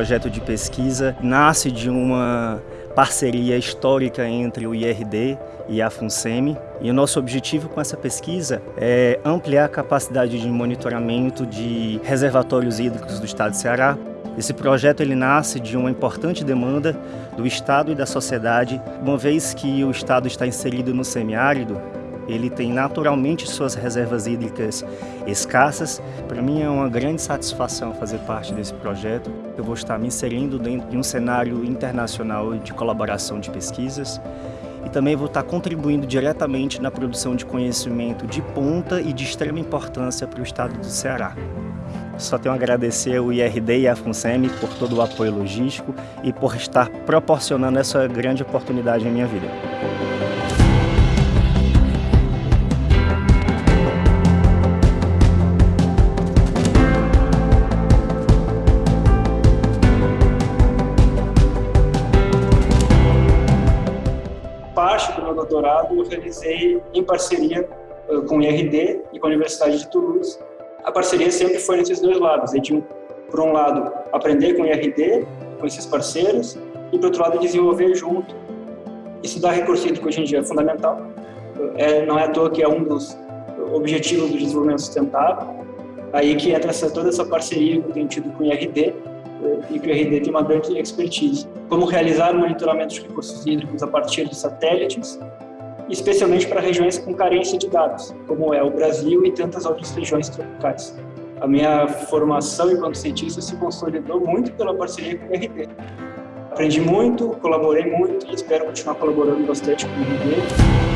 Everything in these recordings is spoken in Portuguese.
projeto de pesquisa nasce de uma parceria histórica entre o IRD e a FUNSEMI. E o nosso objetivo com essa pesquisa é ampliar a capacidade de monitoramento de reservatórios hídricos do estado de Ceará. Esse projeto ele nasce de uma importante demanda do Estado e da sociedade, uma vez que o Estado está inserido no semiárido, ele tem naturalmente suas reservas hídricas escassas. Para mim é uma grande satisfação fazer parte desse projeto. Eu vou estar me inserindo dentro de um cenário internacional de colaboração de pesquisas e também vou estar contribuindo diretamente na produção de conhecimento de ponta e de extrema importância para o estado do Ceará. Só tenho a agradecer ao IRD e à FUNSEMI por todo o apoio logístico e por estar proporcionando essa grande oportunidade em minha vida. Doutorado eu realizei em parceria uh, com o IRD e com a Universidade de Toulouse. A parceria sempre foi nesses dois lados. Eu tinha, por um lado, aprender com o IRD, com esses parceiros, e, por outro lado, desenvolver junto. Estudar recurso hídrico hoje em dia é fundamental. É, não é à toa que é um dos objetivos do desenvolvimento sustentável. Aí que entra essa, toda essa parceria que eu tenho tido com o IRD, e que o RD tem uma grande expertise. Como realizar monitoramento de recursos hídricos a partir de satélites, especialmente para regiões com carência de dados, como é o Brasil e tantas outras regiões tropicais. A minha formação enquanto cientista se consolidou muito pela parceria com o RD. Aprendi muito, colaborei muito e espero continuar colaborando bastante com o RD.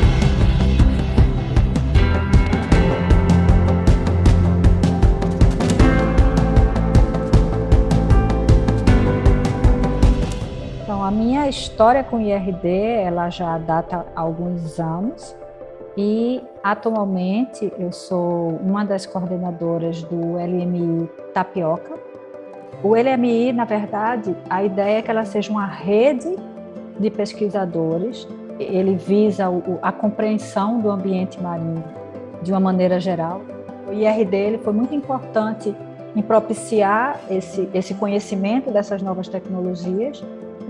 Minha história com IRD, ela já data alguns anos e atualmente eu sou uma das coordenadoras do LMI Tapioca. O LMI, na verdade, a ideia é que ela seja uma rede de pesquisadores. Ele visa a compreensão do ambiente marinho de uma maneira geral. O IRD ele foi muito importante em propiciar esse, esse conhecimento dessas novas tecnologias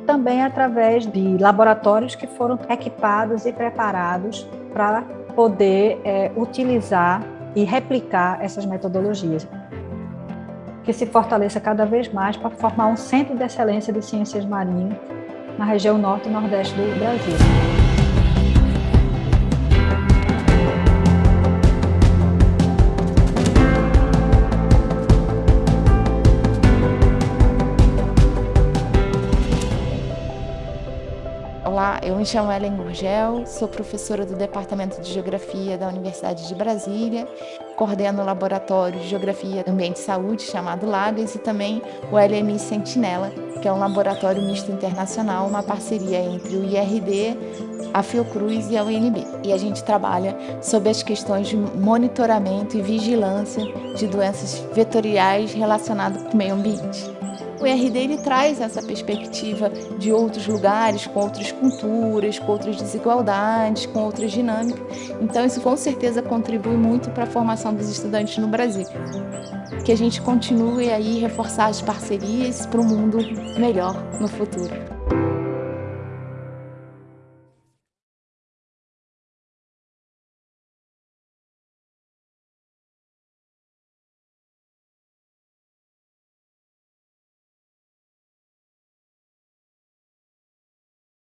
também através de laboratórios que foram equipados e preparados para poder é, utilizar e replicar essas metodologias. Que se fortaleça cada vez mais para formar um centro de excelência de ciências marinhas na região norte e nordeste do Brasil. Eu me chamo Ellen Gurgel, sou professora do Departamento de Geografia da Universidade de Brasília, coordeno o Laboratório de Geografia do Ambiente e Saúde, chamado LAGAS, e também o LMI Sentinela, que é um laboratório misto internacional, uma parceria entre o IRD, a Fiocruz e a UNB. E a gente trabalha sobre as questões de monitoramento e vigilância de doenças vetoriais relacionadas com o meio ambiente. O ERD ele traz essa perspectiva de outros lugares, com outras culturas, com outras desigualdades, com outras dinâmicas. Então isso com certeza contribui muito para a formação dos estudantes no Brasil. Que a gente continue aí reforçar as parcerias para um mundo melhor no futuro.